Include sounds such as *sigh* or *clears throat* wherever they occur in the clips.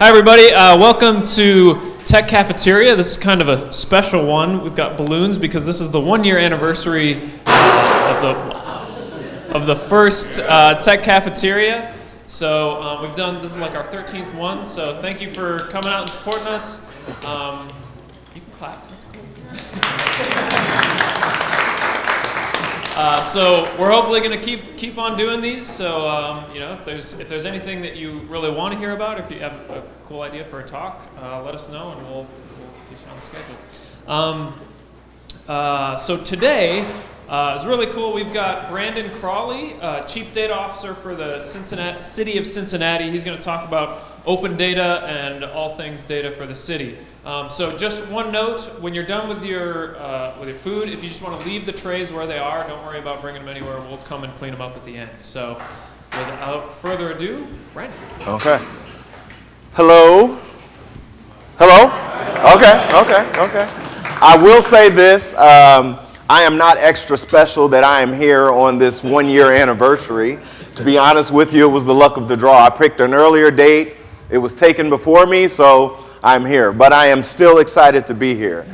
Hi, everybody. Uh, welcome to Tech Cafeteria. This is kind of a special one. We've got balloons because this is the one-year anniversary uh, of the of the first uh, Tech Cafeteria. So uh, we've done this is like our 13th one. So thank you for coming out and supporting us. Um, you can clap. That's cool. Uh, so we're hopefully going to keep keep on doing these. So um, you know, if there's if there's anything that you really want to hear about, if you have a cool idea for a talk, uh, let us know, and we'll, we'll get you on the schedule. Um, uh, so today uh, is really cool. We've got Brandon Crawley, uh, Chief Data Officer for the Cincinnati, City of Cincinnati. He's going to talk about open data and all things data for the city. Um, so just one note, when you're done with your, uh, with your food, if you just want to leave the trays where they are, don't worry about bringing them anywhere. We'll come and clean them up at the end. So without further ado, Brandon. Okay. Hello? Hello? Okay, okay, okay. I will say this. Um, I am not extra special that I am here on this one year anniversary. To be honest with you, it was the luck of the draw. I picked an earlier date. It was taken before me, so I'm here, but I am still excited to be here.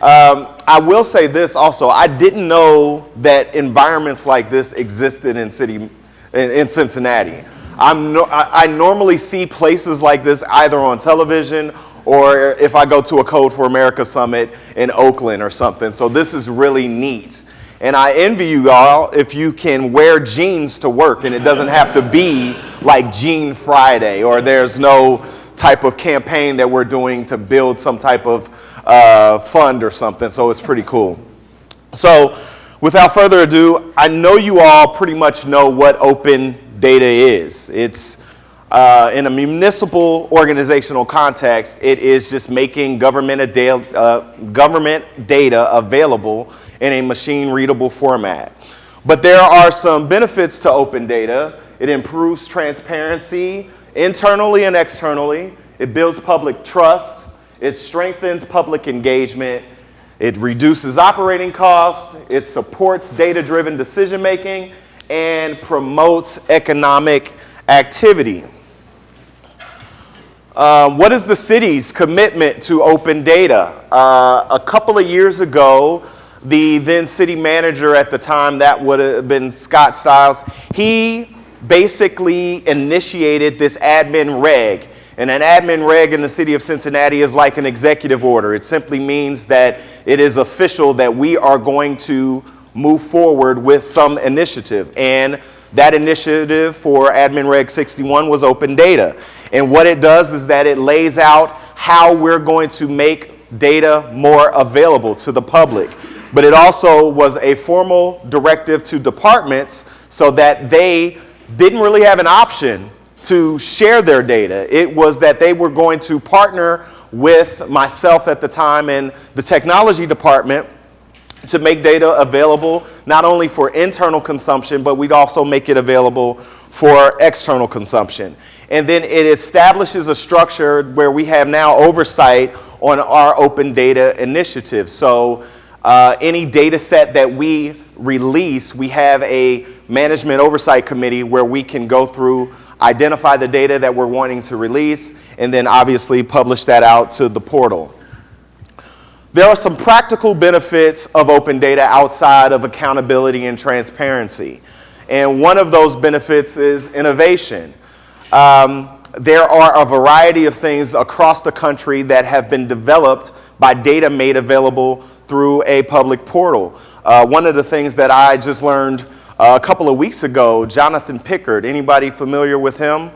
Um, I will say this also, I didn't know that environments like this existed in city, in, in Cincinnati. No, I, I normally see places like this either on television or if I go to a Code for America summit in Oakland or something. So this is really neat. And I envy you all if you can wear jeans to work and it doesn't have to be like Jean Friday or there's no type of campaign that we're doing to build some type of uh, fund or something. So it's pretty cool. So without further ado, I know you all pretty much know what open data is. It's uh, in a municipal organizational context, it is just making government, uh, government data available in a machine readable format. But there are some benefits to open data. It improves transparency, internally and externally. It builds public trust. It strengthens public engagement. It reduces operating costs. It supports data-driven decision-making and promotes economic activity. Um, what is the city's commitment to open data? Uh, a couple of years ago, the then city manager at the time, that would have been Scott Stiles, he basically initiated this admin reg. And an admin reg in the city of Cincinnati is like an executive order. It simply means that it is official that we are going to move forward with some initiative. And that initiative for admin reg 61 was open data. And what it does is that it lays out how we're going to make data more available to the public. But it also was a formal directive to departments so that they didn't really have an option to share their data. It was that they were going to partner with myself at the time and the technology department to make data available not only for internal consumption, but we'd also make it available for external consumption. And then it establishes a structure where we have now oversight on our open data initiative. So uh, any data set that we release, we have a management oversight committee where we can go through, identify the data that we're wanting to release, and then obviously publish that out to the portal. There are some practical benefits of open data outside of accountability and transparency. And one of those benefits is innovation. Um, there are a variety of things across the country that have been developed by data made available through a public portal. Uh, one of the things that I just learned uh, a couple of weeks ago, Jonathan Pickard, anybody familiar with him?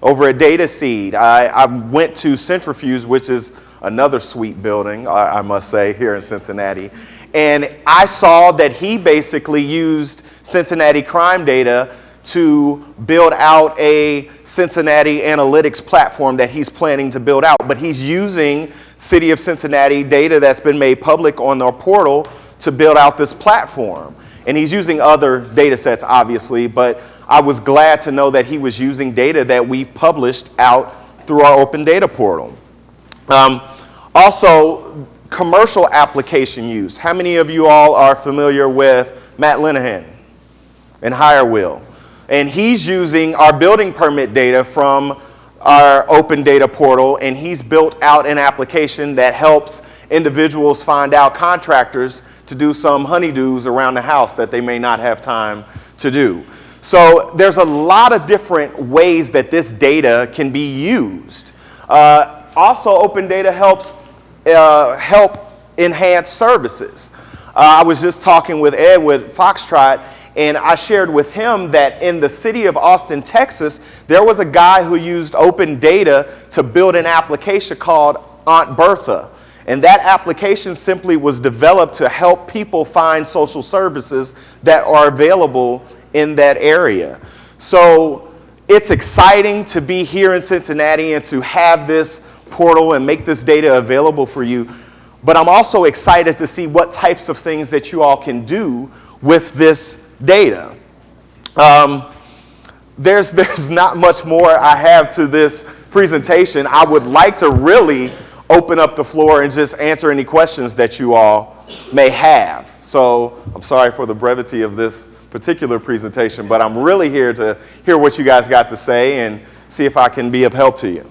Over at DataSeed, I, I went to Cintrifuse, which is another sweet building, I, I must say, here in Cincinnati. And I saw that he basically used Cincinnati crime data to build out a Cincinnati analytics platform that he's planning to build out. But he's using City of Cincinnati data that's been made public on their portal to build out this platform. And he's using other data sets, obviously, but I was glad to know that he was using data that we published out through our open data portal. Um, also, commercial application use. How many of you all are familiar with Matt Linehan and HireWheel? And he's using our building permit data from our open data portal, and he's built out an application that helps individuals find out contractors to do some honeydews around the house that they may not have time to do. So there's a lot of different ways that this data can be used. Uh, also, open data helps uh, help enhance services. Uh, I was just talking with Ed with Foxtrot, and I shared with him that in the city of Austin, Texas, there was a guy who used open data to build an application called Aunt Bertha. And that application simply was developed to help people find social services that are available in that area. So it's exciting to be here in Cincinnati and to have this portal and make this data available for you. But I'm also excited to see what types of things that you all can do with this data. Um, there's, *laughs* there's not much more I have to this presentation. I would like to really open up the floor and just answer any questions that you all may have. So I'm sorry for the brevity of this particular presentation, but I'm really here to hear what you guys got to say and see if I can be of help to you.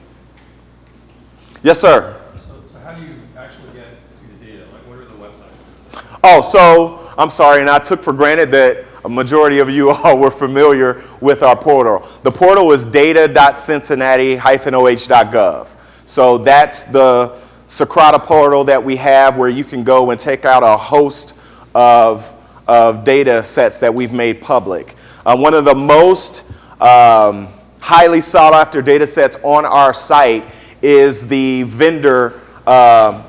Yes, sir. So, so how do you actually get to the data? Like, what are the websites? Oh, so I'm sorry, and I took for granted that a majority of you *laughs* all were familiar with our portal. The portal is data.cincinnati-oh.gov. So that's the Socrata portal that we have where you can go and take out a host of, of data sets that we've made public. Uh, one of the most um, highly sought after data sets on our site is the vendor uh,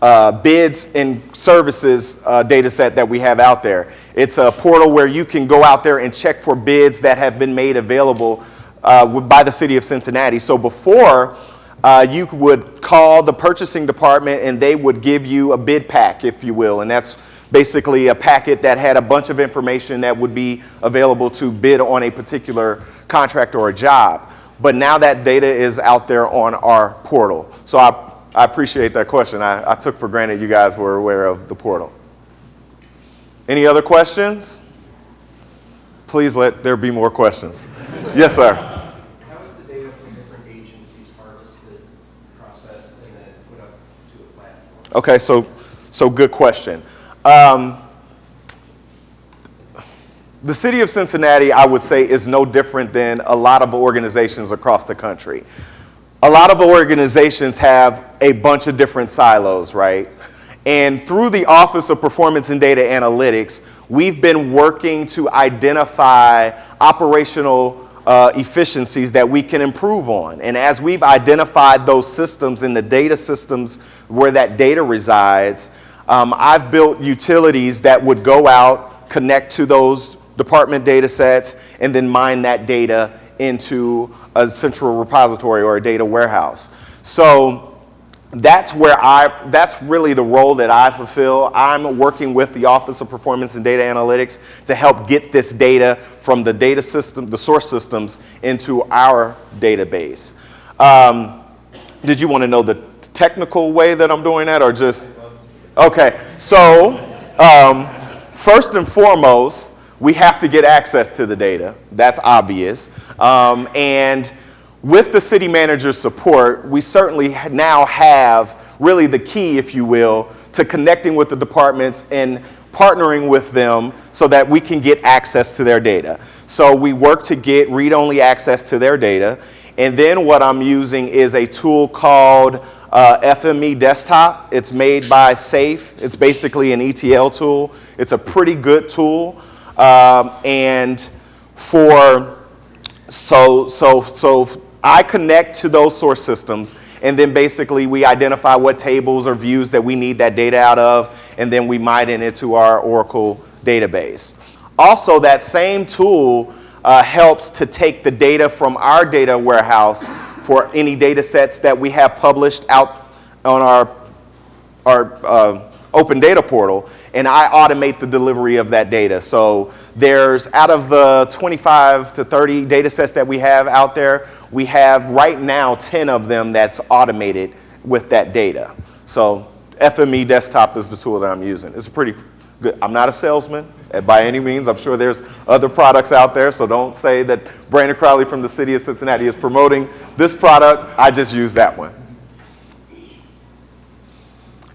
uh, bids and services uh, data set that we have out there. It's a portal where you can go out there and check for bids that have been made available uh, by the city of Cincinnati. So before, uh, you would call the purchasing department and they would give you a bid pack, if you will. And that's basically a packet that had a bunch of information that would be available to bid on a particular contract or a job. But now that data is out there on our portal. So I, I appreciate that question. I, I took for granted you guys were aware of the portal. Any other questions? Please let there be more questions. yes, sir. How is the data from different agencies harvested, processed, and then put up to a platform? Okay, so, so good question. Um, the city of Cincinnati, I would say, is no different than a lot of organizations across the country. A lot of organizations have a bunch of different silos, right? And through the Office of Performance and Data Analytics, we've been working to identify operational uh, efficiencies that we can improve on. And as we've identified those systems in the data systems where that data resides, um, I've built utilities that would go out, connect to those department data sets, and then mine that data into a central repository or a data warehouse. So that's where I, that's really the role that I fulfill. I'm working with the Office of Performance and Data Analytics to help get this data from the data system, the source systems into our database. Um, did you want to know the technical way that I'm doing that or just? Okay, so um, first and foremost, we have to get access to the data. That's obvious. Um, and with the city manager's support, we certainly now have really the key, if you will, to connecting with the departments and partnering with them so that we can get access to their data. So we work to get read-only access to their data. And then what I'm using is a tool called uh, FME Desktop. It's made by SAFE. It's basically an ETL tool. It's a pretty good tool. Um, and for, so, so, so I connect to those source systems, and then basically we identify what tables or views that we need that data out of, and then we mine it into our Oracle database. Also, that same tool uh, helps to take the data from our data warehouse for any data sets that we have published out on our, our uh, open data portal, and I automate the delivery of that data. So there's out of the 25 to 30 data sets that we have out there, we have right now 10 of them that's automated with that data. So FME Desktop is the tool that I'm using. It's pretty, Good. I'm not a salesman by any means. I'm sure there's other products out there, so don't say that Brandon Crowley from the city of Cincinnati is promoting this product. I just use that one.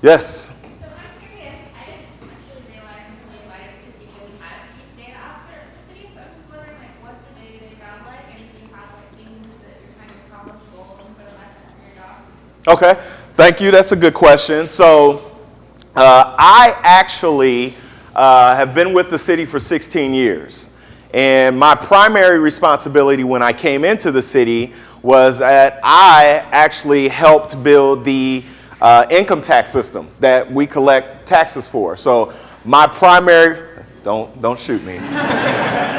Yes. So I'm curious, I didn't actually realize until you invited me to speak that we had a chief data officer at the city, so I'm just wondering like what's your day-to-day job like and do you have like things that you're trying to accomplish goals and sort of like for your job? Okay, thank you. That's a good question. So, uh, I actually uh, have been with the city for 16 years. And my primary responsibility when I came into the city was that I actually helped build the uh, income tax system that we collect taxes for. So, my primary, don't, don't shoot me. *laughs*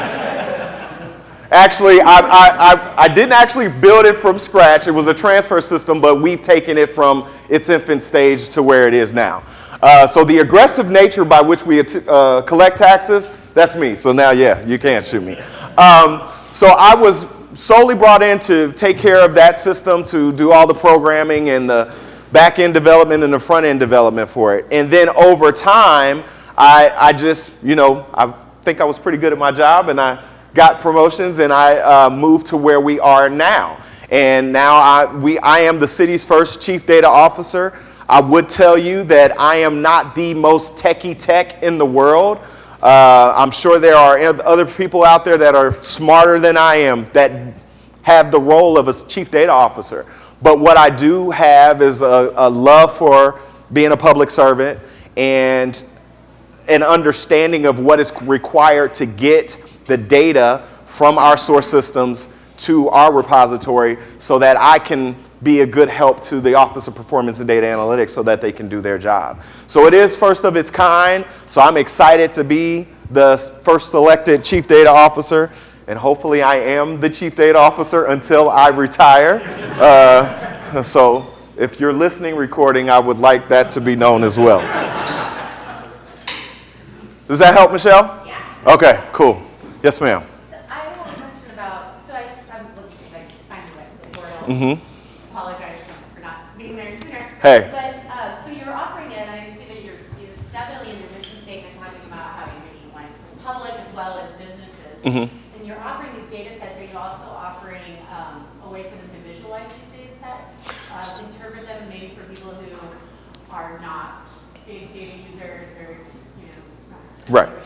Actually, I, I, I, I didn't actually build it from scratch. It was a transfer system, but we've taken it from its infant stage to where it is now. Uh, so the aggressive nature by which we uh, collect taxes, that's me. So now, yeah, you can't shoot me. Um, so I was solely brought in to take care of that system, to do all the programming and the back end development and the front end development for it. And then over time, I, I just, you know, I think I was pretty good at my job and I got promotions and I uh, moved to where we are now. And now I, we, I am the city's first chief data officer. I would tell you that I am not the most techie tech in the world. Uh, I'm sure there are other people out there that are smarter than I am that have the role of a chief data officer. But what I do have is a, a love for being a public servant and an understanding of what is required to get the data from our source systems to our repository so that I can be a good help to the Office of Performance and Data Analytics so that they can do their job. So it is first of its kind, so I'm excited to be the first selected Chief Data Officer, and hopefully I am the Chief Data Officer until I retire. Uh, *laughs* so if you're listening, recording, I would like that to be known as well. Does that help, Michelle? Yeah. Okay, cool. Yes, ma'am. So I have a question about, so I, I was looking, because I finally went to the portal. Mm-hmm. Apologize for not being there sooner. Hey. But, uh, so you're offering it, and I see that you're, you're definitely in your mission statement talking about how you're making for public as well as businesses. Mm -hmm. And you're offering these data sets, are you also offering, um, a way for them to visualize these data sets? Uh, interpret them maybe for people who are not big data users or, you know. Right.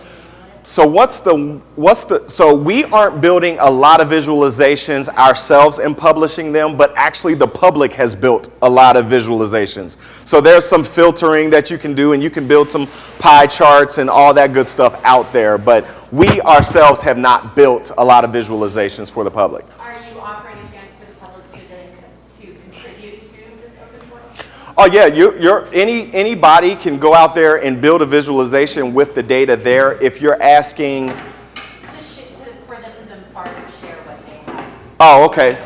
So what's the what's the so we aren't building a lot of visualizations ourselves and publishing them, but actually the public has built a lot of visualizations. So there's some filtering that you can do and you can build some pie charts and all that good stuff out there, but we ourselves have not built a lot of visualizations for the public. Are you offering a chance for the public to then, co- to contribute to this open portal? Oh yeah, you, you're, any, anybody can go out there and build a visualization with the data there. If you're asking, for them to share what they have? oh, okay.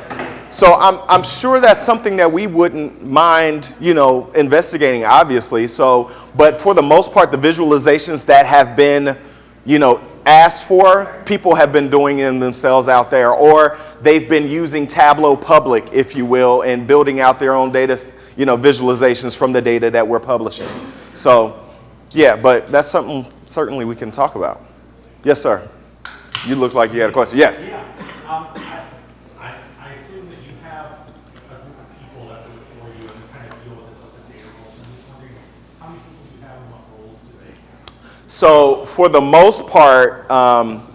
So I'm, I'm sure that's something that we wouldn't mind, you know, investigating, obviously. So, but for the most part, the visualizations that have been, you know, asked for, people have been doing them themselves out there, or they've been using Tableau Public, if you will, and building out their own data, you know, visualizations from the data that we're publishing. So, yeah, but that's something certainly we can talk about. Yes, sir. You look like you had a question. Yes. Yeah, um, I, assume that you have a group of people that work for you and kind of deal with this open data rules. I'm just wondering, how many people do you have and what roles do they have? So, for the most part, um,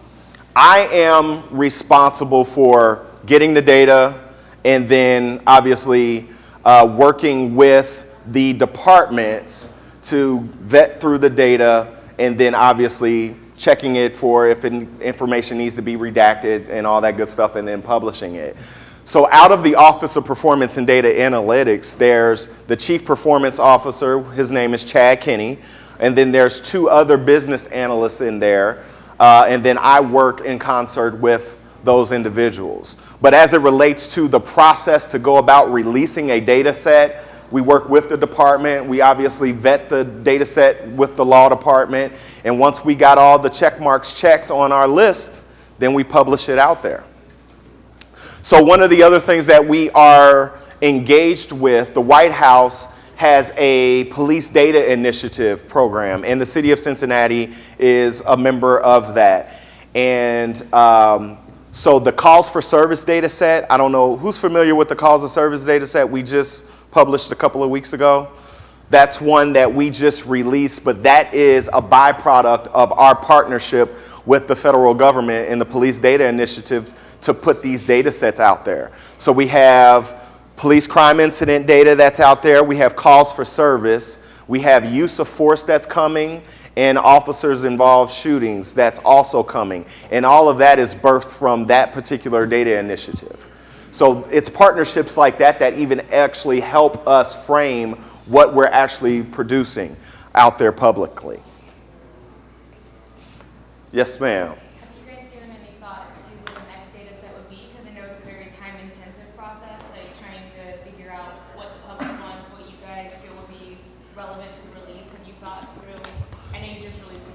I am responsible for getting the data and then obviously uh, working with the departments to vet through the data and then obviously checking it for if in- information needs to be redacted and all that good stuff and then publishing it. So out of the Office of Performance and Data Analytics, there's the Chief Performance Officer, his name is Chad Kenney, and then there's two other business analysts in there, uh, and then I work in concert with those individuals. But as it relates to the process to go about releasing a data set, we work with the department. We obviously vet the data set with the law department. And once we got all the check marks checked on our list, then we publish it out there. So one of the other things that we are engaged with, the White House has a police data initiative program, and the city of Cincinnati is a member of that. And um, so the calls for service data set, I don't know who's familiar with the calls of service data set we just published a couple of weeks ago. That's one that we just released, but that is a byproduct of our partnership with the federal government and the police data initiative to put these data sets out there. So we have police crime incident data that's out there. We have calls for service. We have use of force that's coming and officers involved shootings that's also coming. And all of that is birthed from that particular data initiative. So it's partnerships like that that even actually help us frame what we're actually producing out there publicly. Yes, ma'am. Have you guys given any thought to what the next data set would be? Because I know it's a very time-intensive process, like trying to figure out what the public wants, what you guys feel would be relevant to release. Have you thought through? You just released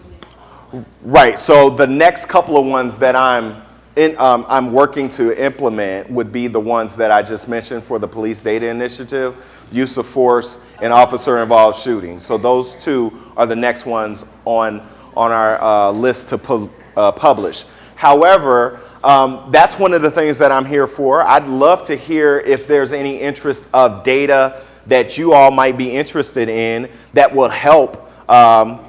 the. Right. So the next couple of ones that I'm in, um, I'm working to implement would be the ones that I just mentioned for the police data initiative, use of force, and officer-involved shootings. So those two are the next ones on on our uh, list to pu- uh, publish. However, um, that's one of the things that I'm here for. I'd love to hear if there's any interest of data that you all might be interested in that will help um,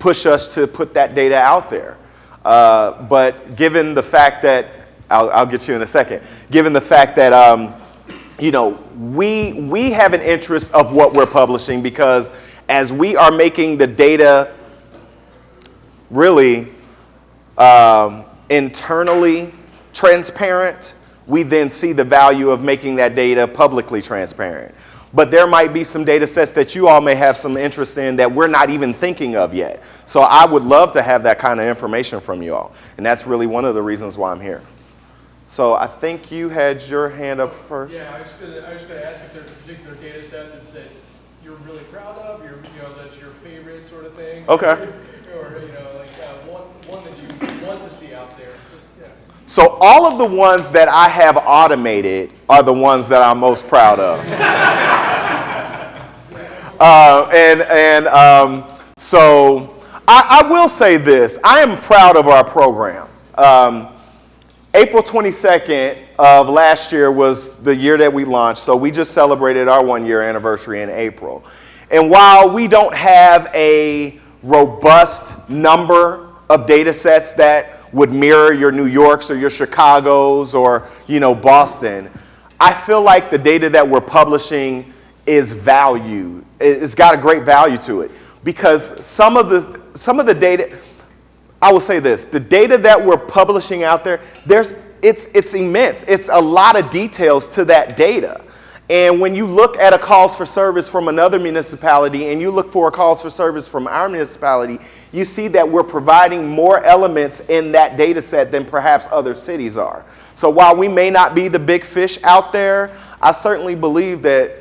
push us to put that data out there. Uh, but given the fact that, I'll, I'll get you in a second, given the fact that, um, you know, we, we have an interest of what we're publishing because as we are making the data really um, internally transparent, we then see the value of making that data publicly transparent. But there might be some data sets that you all may have some interest in that we're not even thinking of yet. So I would love to have that kind of information from you all. And that's really one of the reasons why I'm here. So I think you had your hand up first. Yeah, I was gonna, gonna ask if there's a particular data set that, that you're really proud of, you know, that's your favorite sort of thing. Okay. *laughs* Or, you know, like, uh, one, one that you want to see out there, just, yeah. So all of the ones that I have automated are the ones that I'm most proud of. *laughs* uh, and and um, so I, I will say this: I am proud of our program. Um, April 22nd of last year was the year that we launched, so we just celebrated our one year anniversary in April. And while we don't have a robust number of data sets that would mirror your New Yorks or your Chicagos or you know Boston, I feel like the data that we're publishing is valued. It's got a great value to it because some of the some of the data I will say this, the data that we're publishing out there, there's, it's, it's immense. It's a lot of details to that data. And when you look at a calls for service from another municipality and you look for a calls for service from our municipality, you see that we're providing more elements in that data set than perhaps other cities are. So while we may not be the big fish out there, I certainly believe that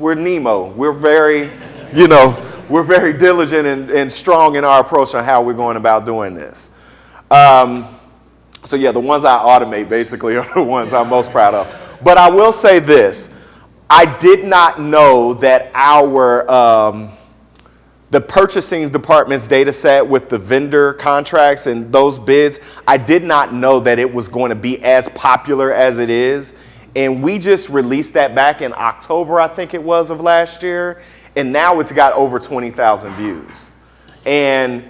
we're Nemo. We're very, you know, we're very diligent and, and strong in our approach on how we're going about doing this. Um, so yeah, the ones I automate basically *laughs* are the ones I'm most proud of. But I will say this, I did not know that our, um, the purchasing department's data set with the vendor contracts and those bids, I did not know that it was going to be as popular as it is. And we just released that back in October, I think it was, of last year. And now it's got over 20,000 views. And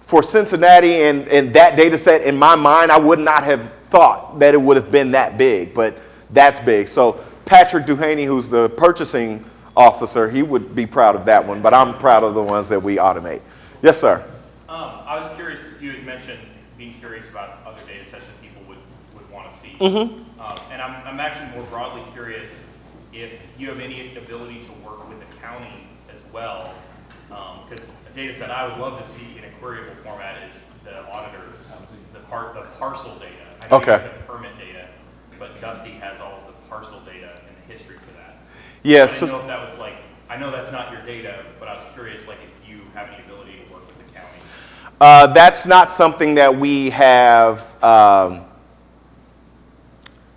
for Cincinnati and, and that data set, in my mind, I would not have thought that it would have been that big, but that's big. So Patrick Duhaney, who's the purchasing officer, he would be proud of that one, but I'm proud of the ones that we automate. Yes, sir. Um, I was curious, you had mentioned being curious about other data sets that people would, would want to see. Mhm. Um, and I'm, I'm actually more broadly curious if you have any ability to work with the county as well. Because a data set I would love to see in a queryable format is the auditors, the part, the parcel data. I know Okay. you said permit data, but Dusty has all of the parcel data and the history for that. Yeah, I so- didn't know if that was like, I know that's not your data, but I was curious like if you have any ability to work with the county. Uh, that's not something that we have. Um,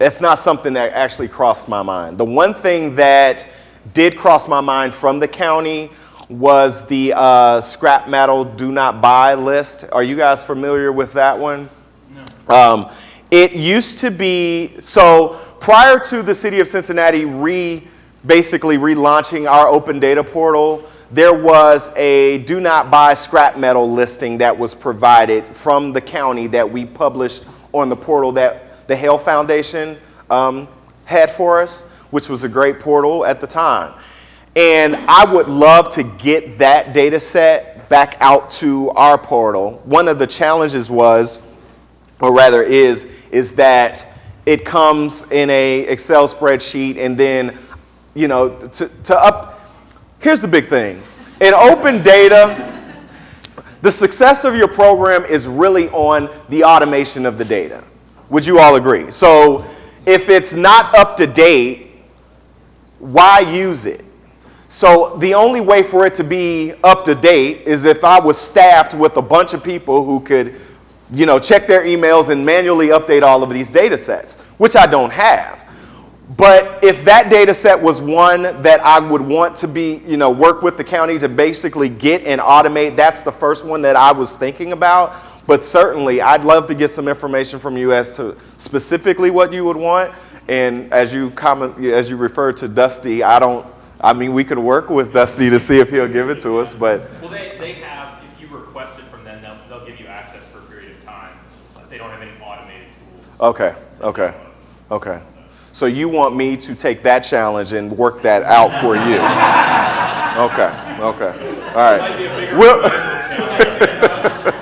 that's not something that actually crossed my mind. The one thing that did cross my mind from the county was the uh, scrap metal do not buy list. Are you guys familiar with that one? Um, it used to be, so prior to the city of Cincinnati re, basically relaunching our open data portal, there was a do not buy scrap metal listing that was provided from the county that we published on the portal that the Haile Foundation um, had for us, which was a great portal at the time. And I would love to get that data set back out to our portal. One of the challenges was, or rather is, is that it comes in a Excel spreadsheet and then, you know, to, to up, here's the big thing. In open data, the success of your program is really on the automation of the data. Would you all agree? So if it's not up to date, why use it? So the only way for it to be up to date is if I was staffed with a bunch of people who could, you know, check their emails and manually update all of these data sets, which I don't have. But if that data set was one that I would want to be, you know, work with the county to basically get and automate, that's the first one that I was thinking about. But certainly, I'd love to get some information from you as to specifically what you would want. And as you comment, as you refer to Dusty, I don't, I mean, we could work with Dusty to see if he'll give it to us, but Well, they, they have, if you request it from them, they'll, they'll give you access for a period of time. They don't have any automated tools. okay, okay, okay. So you want me to take that challenge and work that out for you? *laughs* Okay, okay, all right. We'll, *laughs*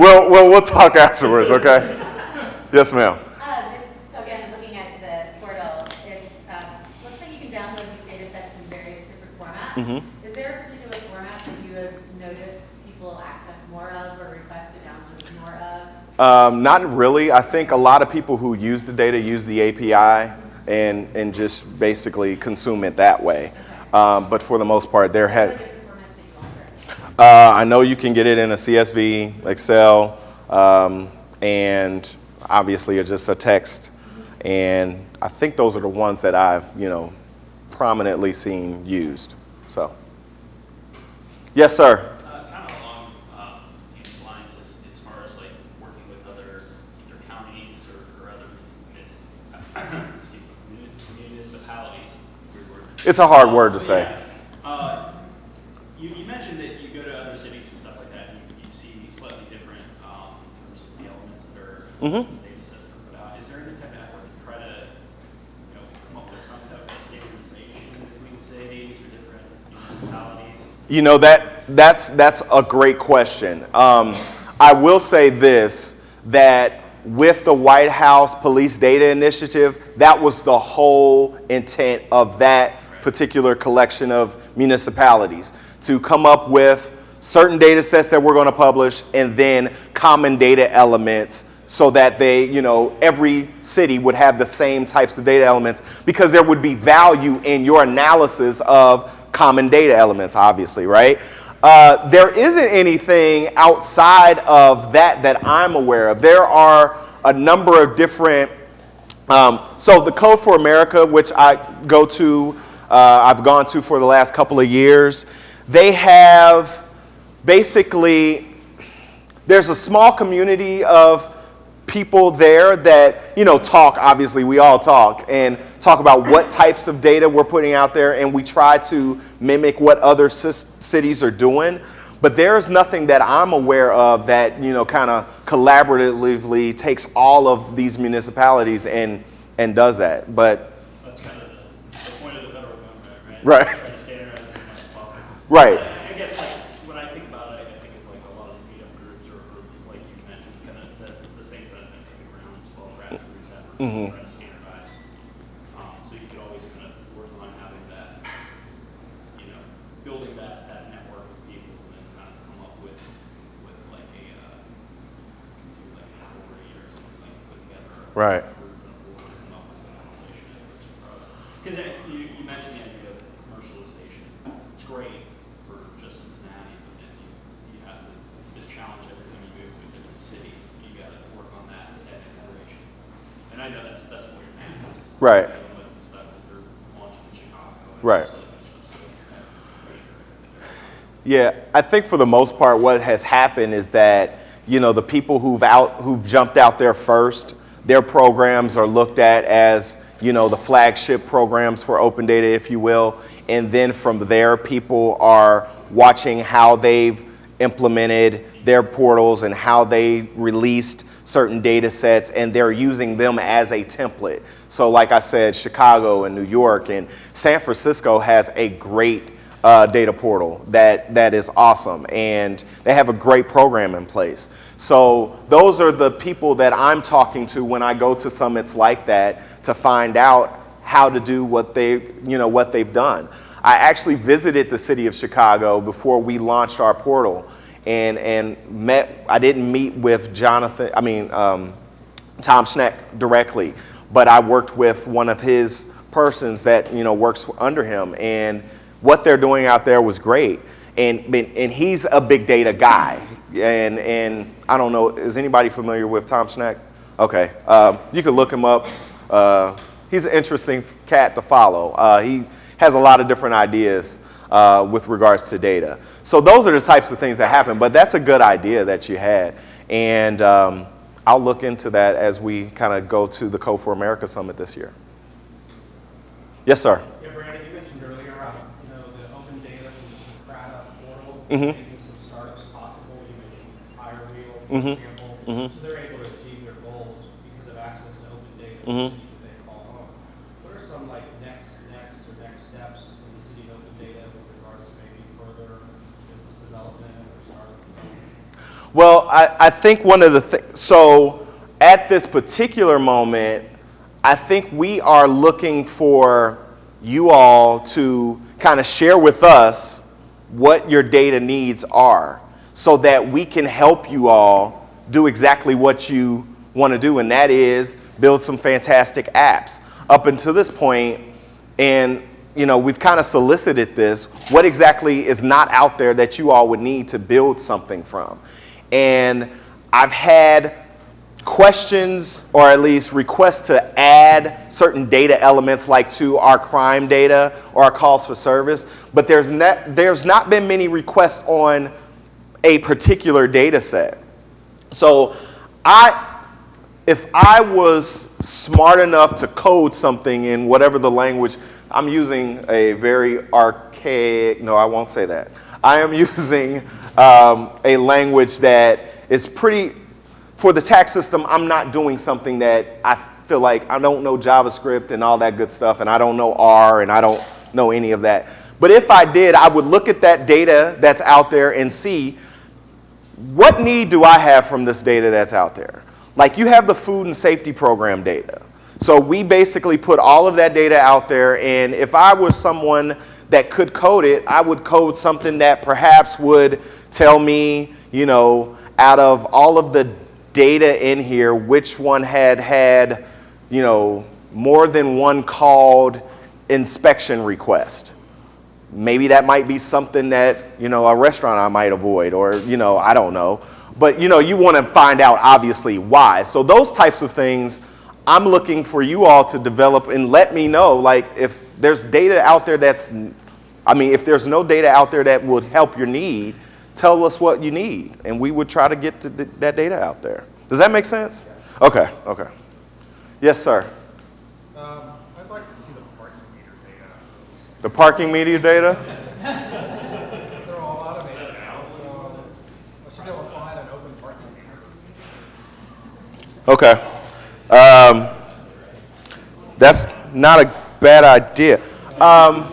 we'll, we'll, we'll talk afterwards, okay? Yes, ma'am. Um, so again, looking at the portal, it's, uh, looks like you can download these data sets in various different formats. Mm-hmm. Is there a particular format that you have noticed people access more of or request to download more of? Um, not really. I think a lot of people who use the data use the API and, and just basically consume it that way. Um, but for the most part, there What are has. the different formats that you offer? Uh, I know you can get it in a CSV, Excel, um, and obviously it's just a text. And I think those are the ones that I've, you know, prominently seen used. So, yes, sir. Uh, kind of along, uh, these lines as, as far as working with other counties or, or other munis- excuse me, muni- municipalities. It's a hard word to say. yeah, Uh, you, you mentioned that you go to other cities and stuff like that, and you, you see slightly different, um, in terms of the elements that are, data sets that put out. Is there any type of effort to try to, you know, come up with some type of standardization between cities or different municipalities? You know that that's that's a great question. Um, I will say this that with the White House Police Data Initiative, that was the whole intent of that particular collection of municipalities to come up with certain data sets that we're going to publish and then common data elements so that they, you know, every city would have the same types of data elements because there would be value in your analysis of common data elements, obviously, right? Uh, there isn't anything outside of that that I'm aware of. There are a number of different um, so the Code for America, which I go to, uh, I've gone to for the last couple of years, they have basically, there's a small community of people there that, you know, talk, obviously we all talk, and talk about what *clears throat* types of data we're putting out there, and we try to mimic what other cis- cities are doing. But there is nothing that I'm aware of that, you know, kind of collaboratively takes all of these municipalities and, and does that. But, That's kind of the, the point of the federal government, right? Right. Trying to standardize as much as possible. Right. I I guess like, when I think about it, I think of like a lot of the meetup groups or, or like you mentioned, kind of the, the same kind of thing around as well, grassroots efforts, Mhm. trying to standardize. Um, so you could always kind of work on having that, you know, building that, that network of people and then kind of come up with, with like a, uh, like an authority or something like put together. Right. group and a board and come up with some analyzation efforts for us. Because you, you mentioned the idea of commercialization. It's great for just Cincinnati, but then you, you have to just challenge every time you move to a different city. You gotta work on that, that integration. And I know that's, that's what your plan is. Right. With the stuff, is they're launching in Chicago. and Right. so it's Yeah, I think for the most part, what has happened is that you know the people who've out who've jumped out there first, their programs are looked at as you know the flagship programs for open data, if you will, and then from there, people are watching how they've implemented their portals and how they released certain data sets and they're using them as a template. So like I said, Chicago and New York and San Francisco has a great uh, data portal that, that is awesome and they have a great program in place. So those are the people that I'm talking to when I go to summits like that to find out how to do what they, you know, what they've done. I actually visited the city of Chicago before we launched our portal and, and met, I didn't meet with Jonathan, I mean, um, Tom Schenk directly, but I worked with one of his persons that, you know, works under him and what they're doing out there was great. And, and he's a big data guy. And, and I don't know, is anybody familiar with Tom Schenk? Okay, um, you can look him up. Uh, he's an interesting cat to follow. Uh, he has a lot of different ideas uh, with regards to data. So those are the types of things that happen, but that's a good idea that you had. And um, I'll look into that as we kind of go to the Code for America Summit this year. Yes, sir. Yeah, Brandon, you mentioned earlier, uh, you know, the open data from the Socrata portal, Mhm. making some startups possible. You mentioned HireWheel, for Mhm. example. Mhm. So they're able to achieve their goals because of access to open data that they call home. What are some like next, next or next steps for the city of open data with regards to maybe further business development or startup development? Well, I, I think one of the things, so at this particular moment, I think we are looking for you all to kind of share with us what your data needs are so that we can help you all do exactly what you want to do, and that is build some fantastic apps. Up until this point, and you know, we've kind of solicited this, what exactly is not out there that you all would need to build something from? And I've had questions or at least requests to add certain data elements like to our crime data or our calls for service, but there's not, there's not been many requests on a particular data set. So I, if I was smart enough to code something in whatever the language, I'm using a very archaic, no, I won't say that. I am *laughs* using um, a language that is pretty, for the tax system, I'm not doing something that I feel like I don't know JavaScript and all that good stuff, and I don't know R, and I don't know any of that. But if I did, I would look at that data that's out there and see what need do I have from this data that's out there? Like you have the food and safety program data. So we basically put all of that data out there and if I was someone that could code it, I would code something that perhaps would tell me, you know, out of all of the data in here, which one had had, you know, more than one called inspection request. Maybe that might be something that you know a restaurant I might avoid or you know I don't know. But you know you want to find out obviously why. So those types of things I'm looking for you all to develop and let me know like if there's data out there that's I mean if there's no data out there that would help your need tell us what you need and we would try to get to th that data out there does that make sense okay okay yes sir Um, I'd like to see the parking meter data. the parking meter data *laughs* They're all automated now, so I should be able to find an open parking meter. Okay. Um, that's not a bad idea. Um,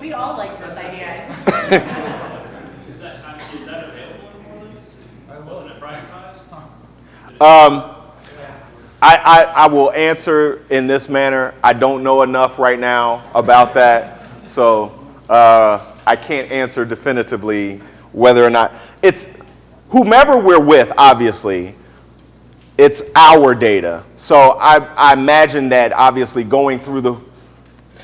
We all like this idea. Is that, that available in? Wasn't it privatized? um, I, I, I will answer in this manner. I don't know enough right now about that, so uh, I can't answer definitively whether or not it's whomever we're with. Obviously, it's our data. So I, I imagine that obviously going through the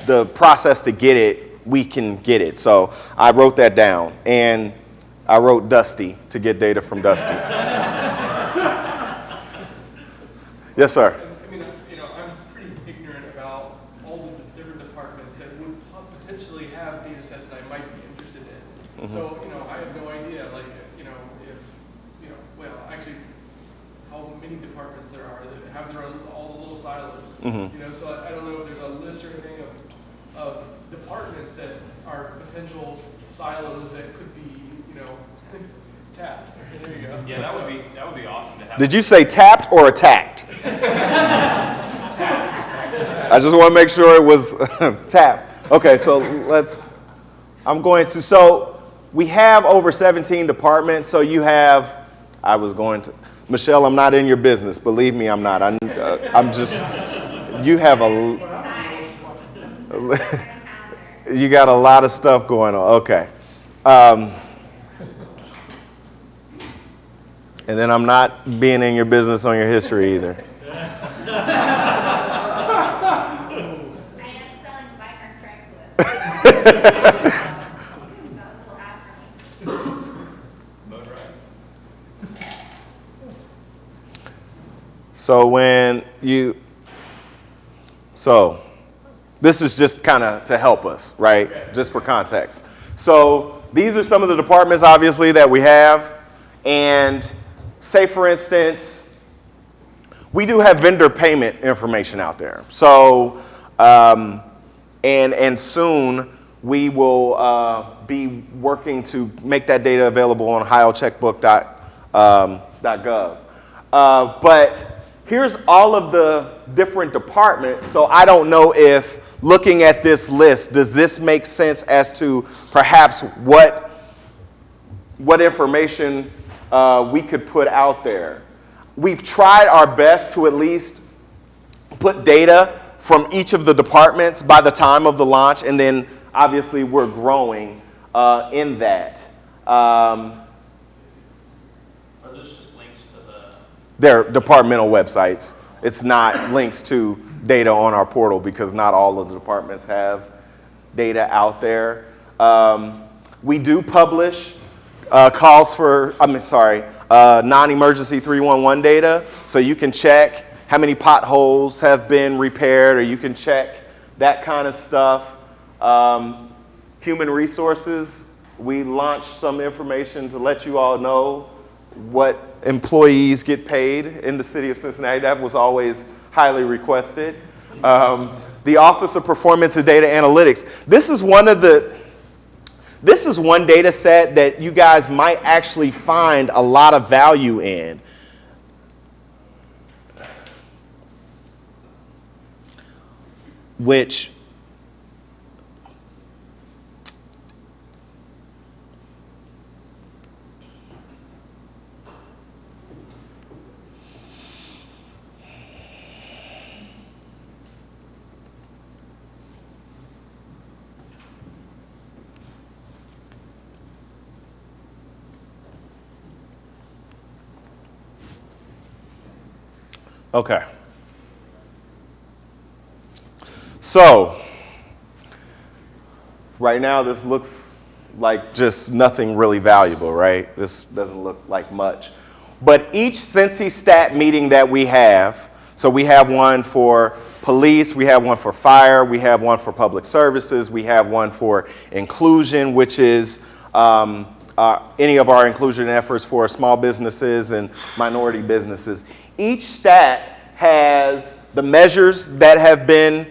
the process to get it, we can get it. So I wrote that down, and I wrote Dusty to get data from Dusty. *laughs* yes, sir. I mean, you know, I'm pretty ignorant about all the different departments that would po- potentially have data sets that I might be interested in. So, you know, I have no idea, like, you know, if, you know, well, actually, how many departments there are that have their own, all the little silos. Mhm. You know, so I I don't know if there's a list or anything of, of departments that are potential silos that could be, you know, tapped. There you go. Yeah, that would be, that would be awesome to have. Did you say tapped or attacked? *laughs* I just want to make sure it was *laughs* tapped. Okay, so let's, I'm going to, so we have over 17 departments. So you have, I was going to, Michelle, I'm not in your business. Believe me, I'm not. I'm, uh, I'm just, you have a, *laughs* you got a lot of stuff going on. Okay. Um, and then I'm not being in your business on your history either. I am selling a bike on Craigslist. That was a little after me. So when you, so this is just kind of to help us, right? Just for context. So these are some of the departments, obviously, that we have. And say, for instance, we do have vendor payment information out there. So, um, and, and soon we will uh, be working to make that data available on ohiocheckbook.gov. Uh, but here's all of the different departments. So I don't know if looking at this list, does this make sense as to perhaps what, what information uh, we could put out there? We've tried our best to at least put data from each of the departments by the time of the launch, and then obviously we're growing uh, in that. Um, Are those just links to the, they're departmental websites. It's not links to data on our portal because not all of the departments have data out there. Um, we do publish uh, calls for, I'm sorry, uh, non-emergency 311 data. So you can check how many potholes have been repaired or you can check that kind of stuff. Um, human resources, we launched some information to let you all know what employees get paid in the city of Cincinnati. That was always highly requested. Um, the Office of Performance and Data Analytics. This is one of the, this is one data set that you guys might actually find a lot of value in. Which Okay. So, right now this looks like just nothing really valuable, right? This doesn't look like much. But each Cincy Stat meeting that we have, so we have one for police, we have one for fire, we have one for public services, we have one for inclusion, which is um, uh, any of our inclusion efforts for small businesses and minority businesses. Each stat has the measures that have been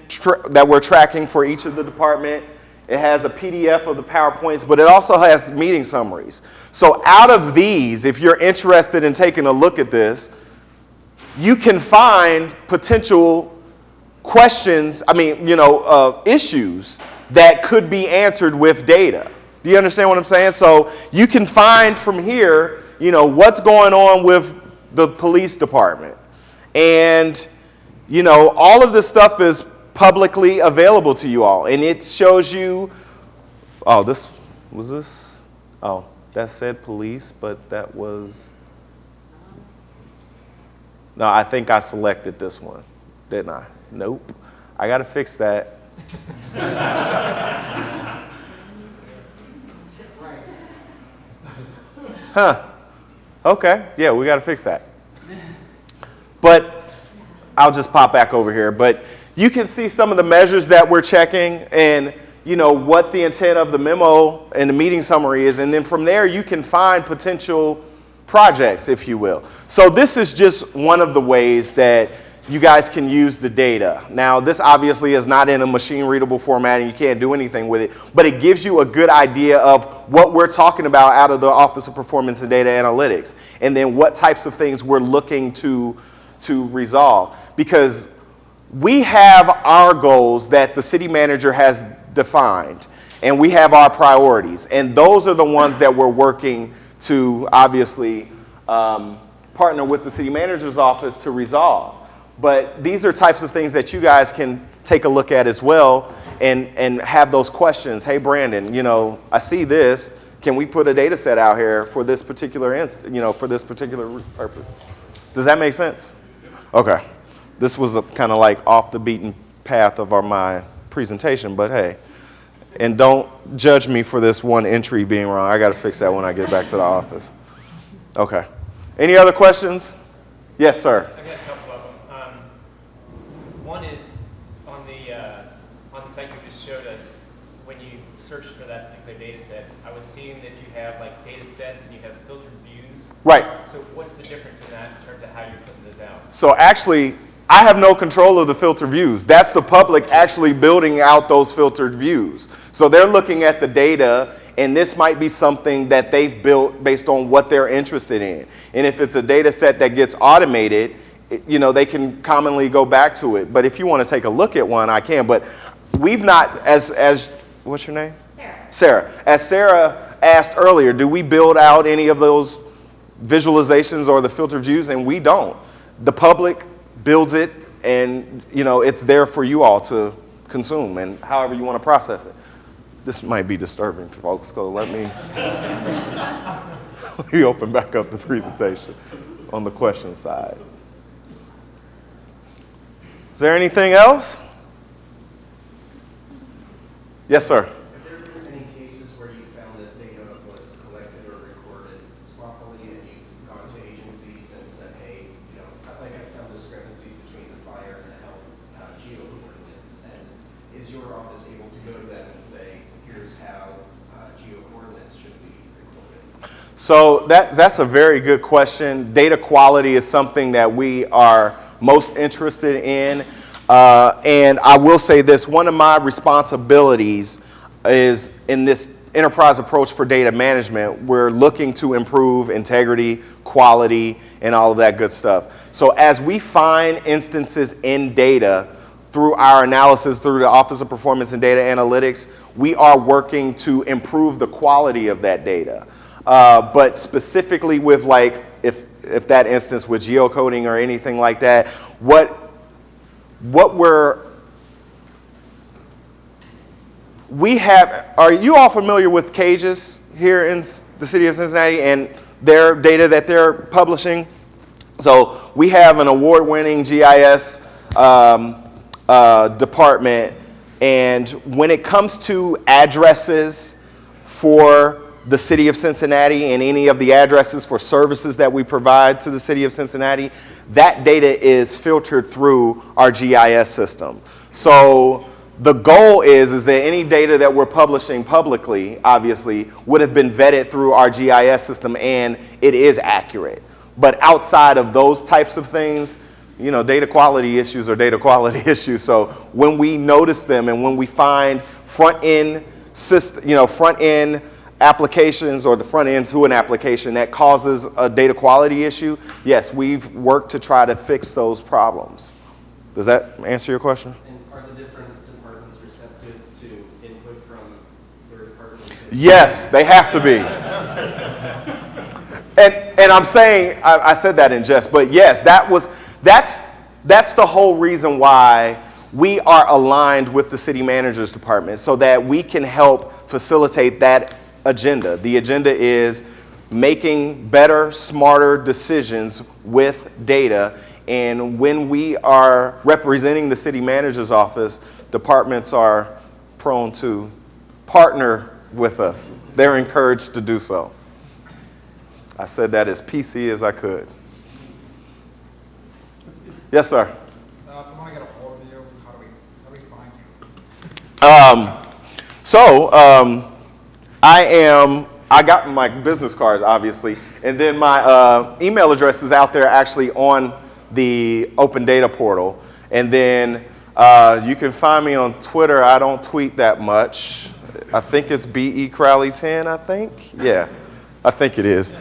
that we're tracking for each of the department. It has a PDF of the PowerPoints, but it also has meeting summaries. So out of these, if you're interested in taking a look at this, you can find potential questions, I mean, you know, uh, issues that could be answered with data. Do you understand what I'm saying? So you can find from here, you know, what's going on with the police department. And, you know, all of this stuff is publicly available to you all. And it shows you, oh, this, was this? Oh, that said police, but that was, no, I think I selected this one, didn't I? Nope. I got to fix that. *laughs* Huh. Okay. Yeah, we got to fix that. But I'll just pop back over here. But you can see some of the measures that we're checking and you know what the intent of the memo and the meeting summary is and then from there you can find potential projects if you will so this is just one of the ways that you guys can use the data. Now this obviously is not in a machine readable format and you can't do anything with it but it gives you a good idea of what we're talking about out of the office of performance and data analytics and then what types of things we're looking to to resolve. Because we have our goals that the city manager has defined and we have our priorities and those are the ones that we're working to obviously um, partner with the city manager's office to resolve but these are types of things that you guys can take a look at as well and, and have those questions hey brandon you know i see this can we put a data set out here for this particular inst- you know for this particular purpose does that make sense okay this was kind of like off the beaten path of our my presentation, but hey. And don't judge me for this one entry being wrong. I got to fix that when I get back to the office. Okay. Any other questions? Yes, sir. I got a couple of them. Um, one is on the uh, on the site you just showed us. When you searched for that particular data set, I was seeing that you have like data sets and you have filtered views. Right. So what's the difference in that in terms of how you're putting this out? So actually, I have no control of the filter views. That's the public actually building out those filtered views. So they're looking at the data, and this might be something that they've built based on what they're interested in. And if it's a data set that gets automated, it- you know, they can commonly go back to it. But if you want to take a look at one, I can. But we've not, as, as what's your name? Sarah. Sarah. As Sarah asked earlier, do we build out any of those visualizations or the filter views? And we don't. The public builds it and you know it's there for you all to consume and however you want to process it. This might be disturbing folks, so let me *laughs* let me open back up the presentation on the question side. Is there anything else? Yes, sir. Have there been any cases where you found that data was collected or recorded sloppily and you've gone to agencies and said, hey, you know, I- like I found discrepancies between the fire and the health uh, geo coordinates? And is your office able to go to them and say, here's how uh, geo coordinates should be recorded? So that, that's a very good question. Data quality is something that we are most interested in. Uh, and I will say this, one of my responsibilities is in this enterprise approach for data management, we're looking to improve integrity, quality, and all of that good stuff. So as we find instances in data through our analysis through the Office of Performance and Data Analytics, we are working to improve the quality of that data. Uh, but specifically with like, if, if that instance with geocoding or anything like that, what, what we're, we have, are you all familiar with CAGIS here in the city of Cincinnati and their data that they're publishing? So we have an award-winning GIS um, uh, department, and when it comes to addresses for the city of Cincinnati and any of the addresses for services that we provide to the city of Cincinnati, that data is filtered through our GIS system. So the goal is, is that any data that we're publishing publicly, obviously, would have been vetted through our GIS system and it is accurate. But outside of those types of things, you know, data quality issues are data quality *laughs* issues. So when we notice them and when we find front end system, you know, front end applications or the front end to an application that causes a data quality issue, yes, we've worked to try to fix those problems. Does that answer your question? And are the different departments receptive to input from their departments? Yes, they have to be. And, and I'm saying, I, I said that in jest, but yes, that was, that's, that's the whole reason why we are aligned with the city manager's department so that we can help facilitate that agenda. The agenda is making better, smarter decisions with data. And when we are representing the city manager's office, departments are prone to partner with us. They're encouraged to do so. I said that as PC as I could. Yes, sir. Uh, if I want to get a hold of you, how do we Um, so um, I am. I got my business cards, obviously, and then my uh, email address is out there actually on the Open Data portal. And then uh, you can find me on Twitter. I don't tweet that much. I think it's be crowley 10. I think. Yeah, I think it is.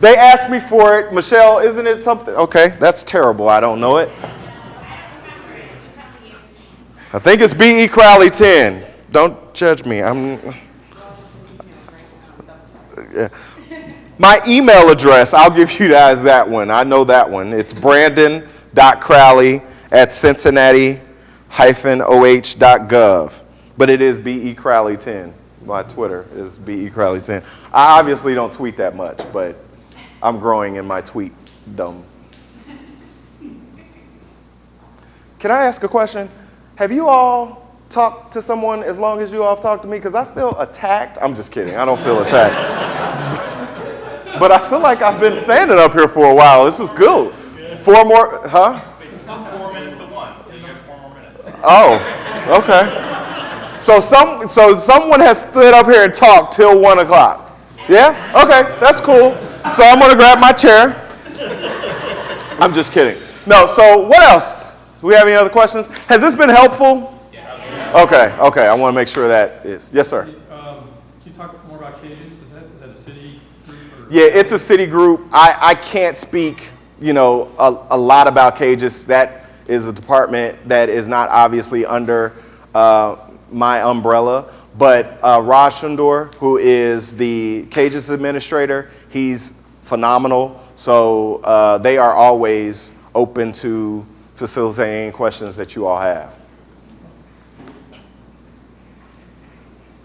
They asked me for it. Michelle, isn't it something? Okay, that's terrible. I don't know it. I think it's B.E. Crowley 10. Don't judge me. I'm. *laughs* My email address, I'll give you guys that one. I know that one. It's brandon.crowley at cincinnati-oh.gov. But it is B.E. Crowley 10. My Twitter is B.E. Crowley 10. I obviously don't tweet that much, but I'm growing in my tweet dumb. Can I ask a question? Have you all talked to someone as long as you all have talked to me? Because I feel attacked. I'm just kidding. I don't feel attacked. but I feel like I've been standing up here for a while. This is good. Four more, huh? It's four minutes to one, so you have four more minutes. Oh, okay. So some, so someone has stood up here and talked till one o'clock. Yeah? Okay, that's cool. So I'm gonna grab my chair. I'm just kidding. No. So what else? Do we have any other questions? Has this been helpful? Okay. Okay. I want to make sure that is. Yes, sir. Um, Can you talk more about CAGIS? Is that, is that a city group? Yeah, it's a city group. I, I can't speak, you know, a, a lot about CAGIS. That is a department that is not obviously under uh, my umbrella. But uh, Raj Chundur, who is the CAGIS administrator, he's phenomenal. So uh, they are always open to facilitating any questions that you all have. Yes, sir. Have you had, um, I guess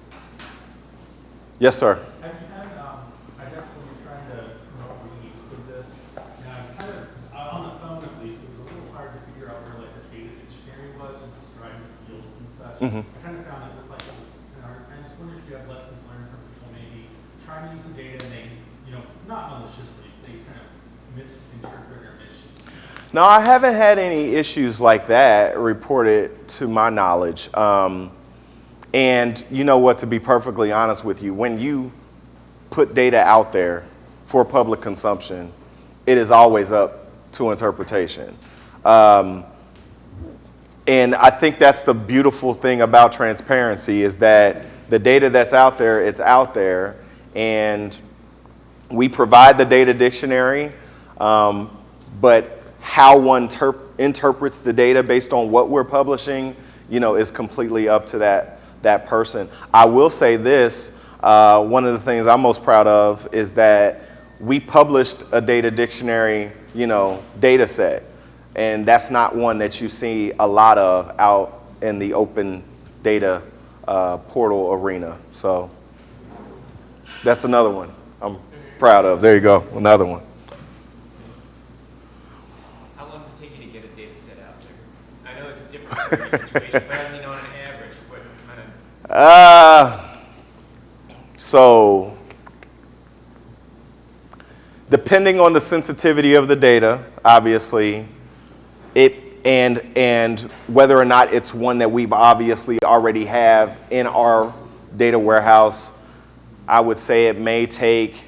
when you're trying to promote reuse of this, you know, it's kind of, uh, on the phone at least, it was a little hard to figure out where like the data dictionary was and describe the fields and such. Mhm. I kind of found it looked like it was, you know, I just wondered if you have lessons learned from people maybe trying to use the data and they, you know, not maliciously, they kind of misinterpret or misuse. No, I haven't had any issues like that reported to my knowledge. Um, and you know what, to be perfectly honest with you, when you put data out there for public consumption, it is always up to interpretation. Um, and I think that's the beautiful thing about transparency is that the data that's out there, it's out there, and we provide the data dictionary, um, but how one interprets the data based on what we're publishing, you know, is completely up to that that person. I will say this: uh, one of the things I'm most proud of is that we published a data dictionary, you know, data set, and that's not one that you see a lot of out in the open data uh, portal arena. So that's another one I'm proud of. There you go, another one. How long does it take you to get a data set out there? I know it's different for every situation, *laughs* but I mean on an average, what kind of Uh, so, depending on the sensitivity of the data, obviously, it and and whether or not it's one that we've obviously already have in our data warehouse, I would say it may take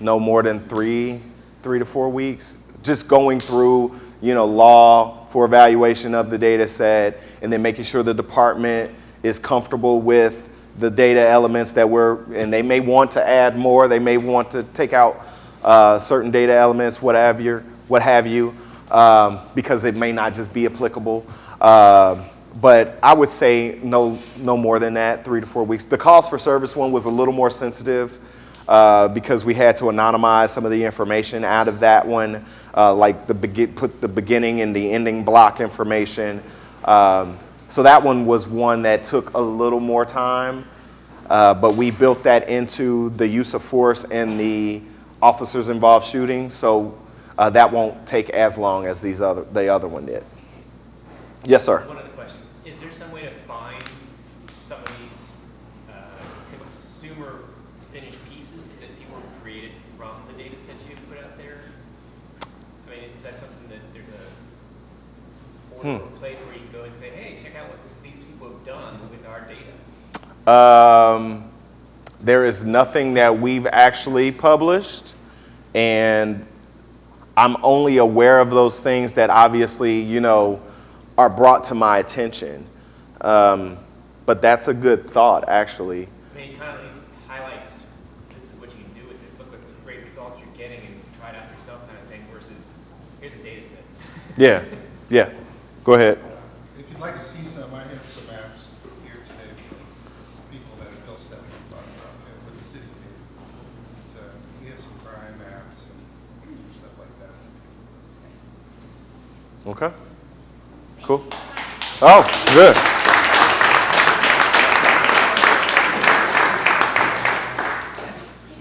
no more than three three to four weeks. Just going through, you know, law for evaluation of the data set, and then making sure the department is comfortable with the data elements that we're, and they may want to add more, they may want to take out uh, certain data elements, what have you, what have you, um, because it may not just be applicable. Uh, but I would say no, no more than that, three to four weeks. The cost for service one was a little more sensitive uh, because we had to anonymize some of the information out of that one, uh, like the put the beginning and the ending block information. Um, so that one was one that took a little more time, uh, but we built that into the use of force and the officers involved shooting, so uh, that won't take as long as these other, the other one did. Yes, sir. One other question. Is there some way to find some of these uh, consumer finished pieces that people have created from the data sets you've put out there? I mean, is that something that there's a or place where you can go and say, hey, check out what these people have done with our data? Um, there is nothing that we've actually published, and I'm only aware of those things that obviously, you know, are brought to my attention. Um, but that's a good thought, actually. I mean, it kind of at least highlights, this is what you can do with this, look what great results you're getting and try it out yourself kind of thing versus, here's a data set. Yeah, yeah. Go ahead. If you'd like to see some, I have some maps here today for people that have built stuff in Buck, uh, with the city. So we have some crime maps and some stuff like that. Okay. Cool. Oh, good.